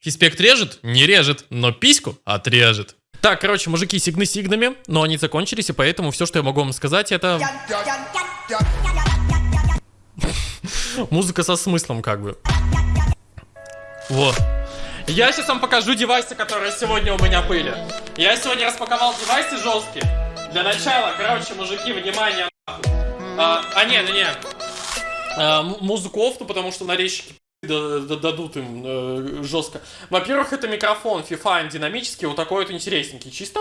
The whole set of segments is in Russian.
Фиспект режет? Не режет, но письку отрежет. Так, короче, мужики, сигны сигнами, но они закончились, и поэтому все, что я могу вам сказать, это... Музыка со смыслом, как бы. Вот. Я сейчас вам покажу девайсы, которые сегодня у меня были. Я сегодня распаковал девайсы жесткие. Для начала, короче, мужики, внимание, а, а не, не, не. А, музыку офту, потому что нарезчики дадут им э, жестко. Во-первых, это микрофон FIFA динамический, вот такой вот интересненький. Чисто...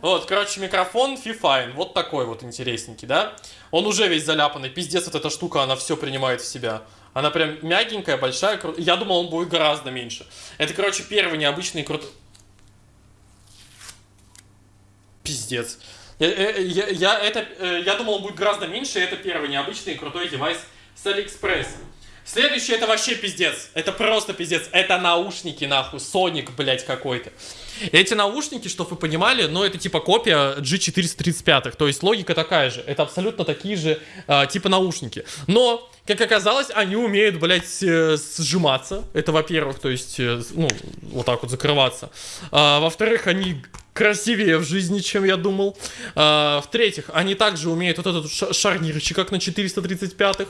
Вот, короче, микрофон Fifine, вот такой вот интересненький, да? Он уже весь заляпанный, пиздец, вот эта штука, она все принимает в себя. Она прям мягенькая, большая, кру... я думал, он будет гораздо меньше. Это, короче, первый необычный крутой... Пиздец. Я, э, я, я, это, э, я думал, он будет гораздо меньше, это первый необычный крутой девайс с Алиэкспресс. Следующий это вообще пиздец. Это просто пиздец. Это наушники, нахуй. Sonic, блядь, какой-то. Эти наушники, чтобы вы понимали, ну, это типа копия G435. То есть логика такая же. Это абсолютно такие же э, типа наушники. Но, как оказалось, они умеют, блядь, э, сжиматься. Это, во-первых, то есть, э, ну, вот так вот закрываться. А, во-вторых, они красивее в жизни, чем я думал. А, В-третьих, они также умеют вот этот шарнирчик, как на 435-х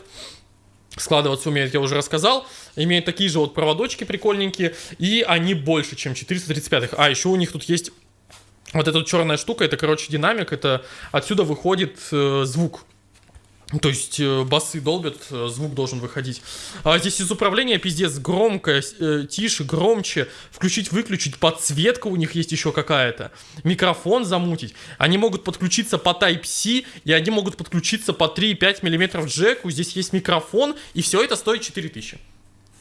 складываться умеют, я уже рассказал. Имеют такие же вот проводочки прикольненькие. И они больше, чем 435-х. А, еще у них тут есть вот эта вот черная штука. Это, короче, динамик. Это отсюда выходит э, звук. То есть э, басы долбят, э, звук должен выходить. А здесь из управления пиздец громко, э, тише, громче. Включить, выключить. Подсветка у них есть еще какая-то. Микрофон замутить. Они могут подключиться по Type-C, и они могут подключиться по 3,5 мм джеку. Здесь есть микрофон, и все это стоит 4000.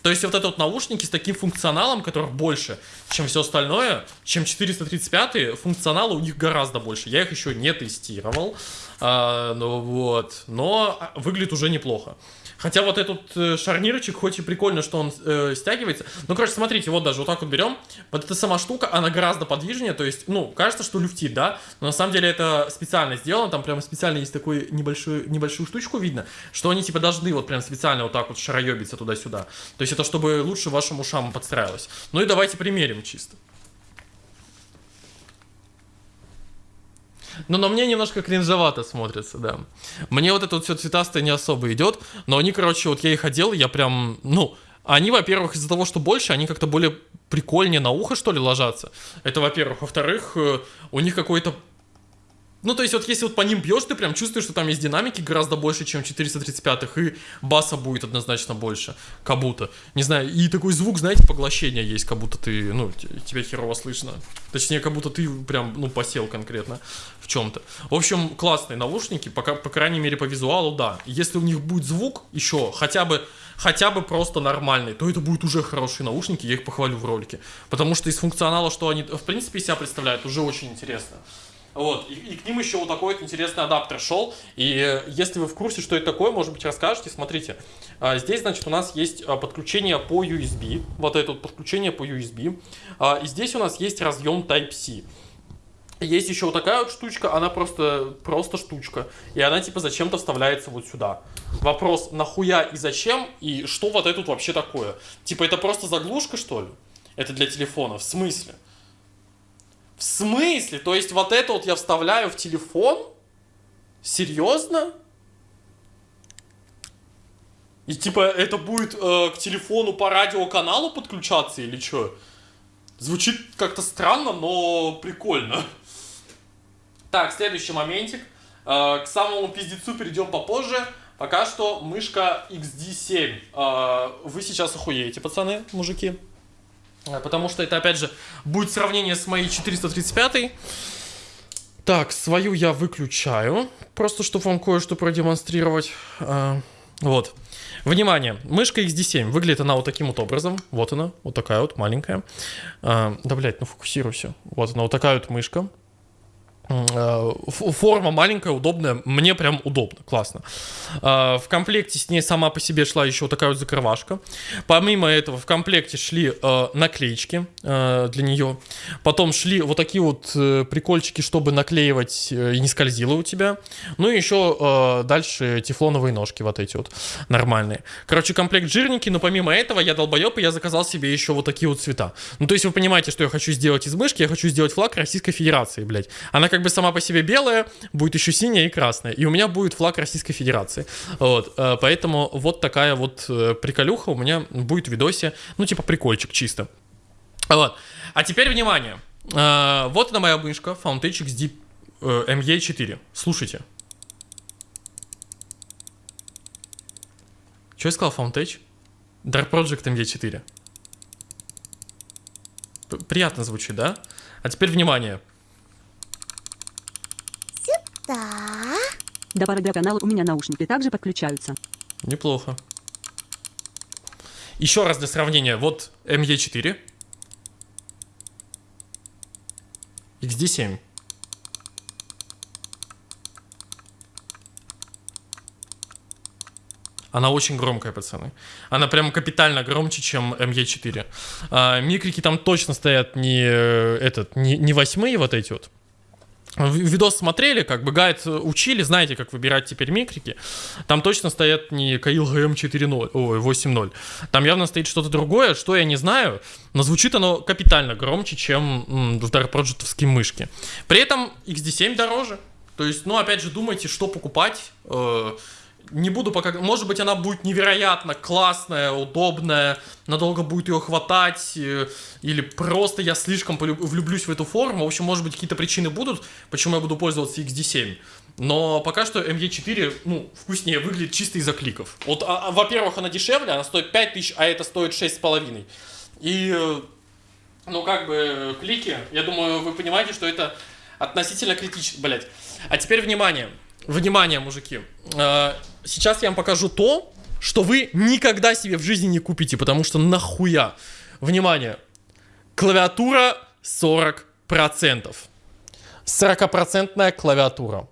То есть вот это вот наушники с таким функционалом, которых больше, чем все остальное, чем 435, функционала у них гораздо больше. Я их еще не тестировал, а, ну вот, но выглядит уже неплохо. Хотя вот этот э, шарнирочек, хоть и прикольно, что он э, стягивается. Ну, короче, смотрите, вот даже вот так вот берем. Вот эта сама штука, она гораздо подвижнее. То есть, ну, кажется, что люфтит, да? Но на самом деле это специально сделано. Там прямо специально есть такую небольшую, небольшую штучку видно, что они типа должны вот прям специально вот так вот шароебиться туда-сюда. То есть это чтобы лучше вашим ушам подстраивалось. Ну и давайте примерим чисто. Но на мне немножко кринжевато смотрится, да. Мне вот это вот все цветастое не особо идет, но они, короче, вот я их одел, я прям, ну, они, во-первых, из-за того, что больше, они как-то более прикольнее на ухо, что ли, ложатся. Это, во-первых. Во-вторых, э, у них какой-то ну, то есть, вот если вот по ним бьешь, ты прям чувствуешь, что там есть динамики гораздо больше, чем 435-х, и баса будет однозначно больше, как будто. Не знаю, и такой звук, знаете, поглощения есть, как будто ты, ну, тебя херово слышно. Точнее, как будто ты прям, ну, посел конкретно в чем-то. В общем, классные наушники, пока, по крайней мере, по визуалу, да. Если у них будет звук еще хотя бы хотя бы просто нормальный, то это будут уже хорошие наушники, я их похвалю в ролике. Потому что из функционала, что они, в принципе, себя представляют, уже очень интересно. Вот, и, и к ним еще вот такой вот интересный адаптер шел. И э, если вы в курсе, что это такое, может быть, расскажете. Смотрите, а, здесь, значит, у нас есть а, подключение по USB. Вот это вот подключение по USB. А, и здесь у нас есть разъем Type-C. Есть еще вот такая вот штучка, она просто, просто штучка. И она типа зачем-то вставляется вот сюда. Вопрос, нахуя и зачем, и что вот это тут вообще такое? Типа это просто заглушка, что ли? Это для телефона, в смысле? В смысле? То есть вот это вот я вставляю в телефон? Серьезно? И типа это будет э, к телефону по радиоканалу подключаться или что? Звучит как-то странно, но прикольно. Так, следующий моментик. Э, к самому пиздецу перейдем попозже. Пока что мышка XD7. Э, вы сейчас охуеете, пацаны, мужики. Э, потому что это, опять же, будет сравнение с моей 435. Так, свою я выключаю. Просто, чтобы вам кое-что продемонстрировать. Э, вот. Внимание, мышка XD7. Выглядит она вот таким вот образом. Вот она, вот такая вот маленькая. Э, да, блядь, ну фокусируйся. Вот она, вот такая вот мышка. Э, форма маленькая, удобная, мне прям удобно, классно. Э, в комплекте с ней сама по себе шла еще такая вот закрывашка. Помимо этого в комплекте шли э, наклеечки для нее. Потом шли вот такие вот прикольчики, чтобы наклеивать и не скользило у тебя. Ну и еще дальше тефлоновые ножки вот эти вот нормальные. Короче, комплект жирненький, но помимо этого я долбоеб, и я заказал себе еще вот такие вот цвета. Ну то есть вы понимаете, что я хочу сделать из мышки, я хочу сделать флаг Российской Федерации, блядь. Она как бы сама по себе белая, будет еще синяя и красная. И у меня будет флаг Российской Федерации. Вот, э, поэтому вот такая вот э, приколюха у меня будет в видосе, ну типа прикольчик чисто. Вот. А теперь внимание. Э, вот она моя мышка Foundation XD ME4. Слушайте. Что я сказал, Foundation? Dark Project ME4. Приятно звучит, да? А теперь внимание. Да. До пары канала у меня наушники также подключаются. Неплохо. Еще раз для сравнения. Вот ME4. XD7. Она очень громкая, пацаны. Она прям капитально громче, чем ME4. А, микрики там точно стоят не, э, этот, не, не восьмые вот эти вот, видос смотрели, как бы гайд учили, знаете, как выбирать теперь микрики. Там точно стоят не Каил ГМ 4.0, ой, 8.0. Там явно стоит что-то другое, что я не знаю, но звучит оно капитально громче, чем в Dark Project мышки. При этом XD7 дороже. То есть, ну, опять же, думайте, что покупать. Э, не буду пока... Может быть, она будет невероятно классная, удобная, надолго будет ее хватать, э, или просто я слишком влюблюсь в эту форму. В общем, может быть, какие-то причины будут, почему я буду пользоваться XD7. Но пока что ME4, ну, вкуснее выглядит чисто из-за кликов. Вот, а, а, во-первых, она дешевле, она стоит 5000, а это стоит 6,5. И, э, ну, как бы, клики, я думаю, вы понимаете, что это относительно критично, блять. А теперь внимание. Внимание, мужики. Э, сейчас я вам покажу то, что вы никогда себе в жизни не купите, потому что нахуя. Внимание. Клавиатура 40%. 40% клавиатура.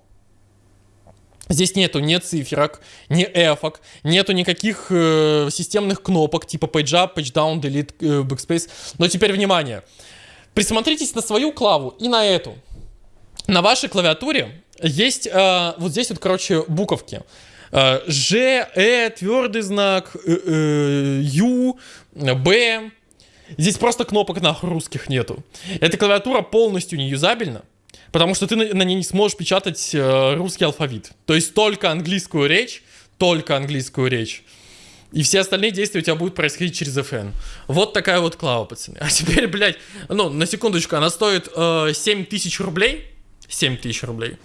Здесь нету ни циферок, ни эфок, нету никаких э, системных кнопок типа page up, page down, delete, э, backspace. Но теперь внимание. Присмотритесь на свою клаву и на эту. На вашей клавиатуре есть э, вот здесь вот, короче, буковки. Э, Ж, Э, твердый знак, э, э, Ю, Б. Здесь просто кнопок нахуй русских нету. Эта клавиатура полностью не юзабельна, потому что ты на, на ней не сможешь печатать э, русский алфавит. То есть только английскую речь, только английскую речь. И все остальные действия у тебя будут происходить через FN. Вот такая вот клава, пацаны. А теперь, блядь, ну, на секундочку, она стоит э, 7 тысяч рублей. 7 тысяч рублей.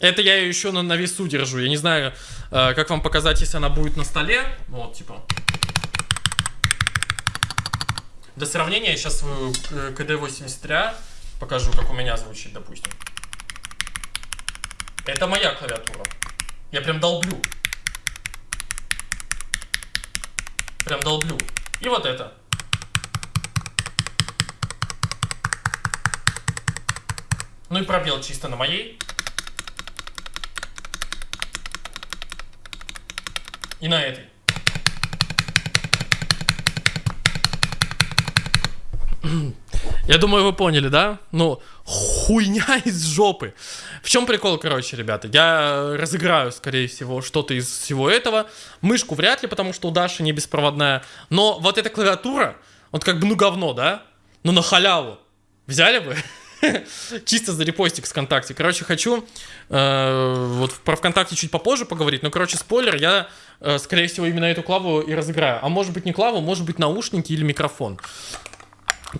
Это я ее еще на, на весу держу. Я не знаю, э, как вам показать, если она будет на столе. Вот, типа. Для сравнения я сейчас свою КД-83 покажу, как у меня звучит, допустим. Это моя клавиатура. Я прям долблю. Прям долблю. И вот это. Ну и пробел чисто на моей. И на этой. Я думаю, вы поняли, да? Ну, хуйня из жопы. Чем прикол, короче, ребята? Я разыграю, скорее всего, что-то из всего этого. Мышку вряд ли, потому что у Даши не беспроводная. Но вот эта клавиатура, вот как бы, ну, говно, да? Ну, на халяву. Взяли бы? Чисто за репостик ВКонтакте. Короче, хочу э, вот про ВКонтакте чуть попозже поговорить, но, короче, спойлер, я, э, скорее всего, именно эту клаву и разыграю. А может быть не клаву, может быть наушники или микрофон.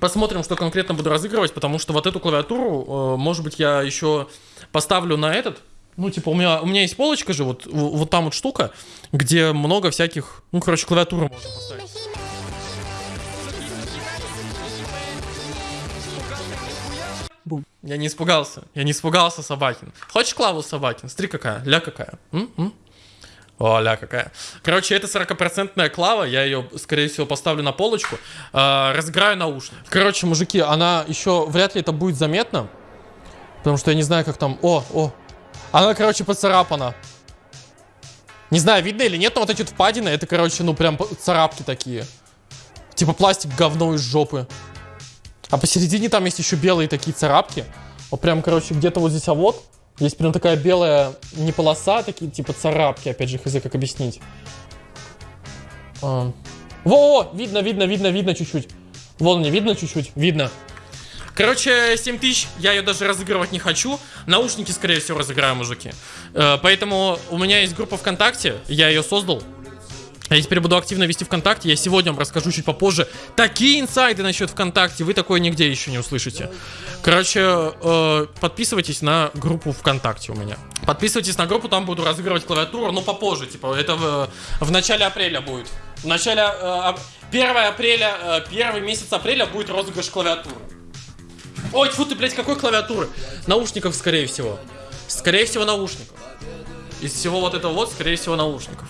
Посмотрим, что конкретно буду разыгрывать, потому что вот эту клавиатуру, э, может быть, я еще поставлю на этот. Ну, типа, у меня, у меня есть полочка же, вот, вот там вот штука, где много всяких, ну, короче, клавиатуру можно поставить. губу. Я не испугался. Я не испугался, Собакин. Хочешь клаву, Собакин? Смотри какая. Ля какая. М? М? О, ля какая. Короче, это 40% клава. Я ее, скорее всего, поставлю на полочку. Э, разыграю наушник. Короче, мужики, она еще вряд ли это будет заметно. Потому что я не знаю, как там... О, о. Она, короче, поцарапана. Не знаю, видно или нет, но вот эти вот впадины, это, короче, ну прям царапки такие. Типа пластик говно из жопы. А посередине там есть еще белые такие царапки. Вот прям, короче, где-то вот здесь, а вот, есть прям такая белая, не полоса, а такие типа царапки, опять же, хз, как объяснить. А. Во, видно, видно, видно, видно чуть-чуть. Вон мне видно чуть-чуть, видно. Короче, 7 тысяч, я ее даже разыгрывать не хочу. Наушники, скорее всего, разыграю, мужики. Э, поэтому у меня есть группа ВКонтакте, я ее создал. Я теперь буду активно вести ВКонтакте. Я сегодня вам расскажу чуть попозже. Такие инсайды насчет ВКонтакте вы такое нигде еще не услышите. Короче, э, подписывайтесь на группу ВКонтакте у меня. Подписывайтесь на группу, там буду разыгрывать клавиатуру, но попозже. Типа, это в, в начале апреля будет. В начале... Э, 1 апреля, э, первый месяц апреля будет розыгрыш клавиатуры. Ой, фу ты, блядь, какой клавиатуры? Наушников, скорее всего. Скорее всего, наушников. Из всего вот этого вот, скорее всего, наушников.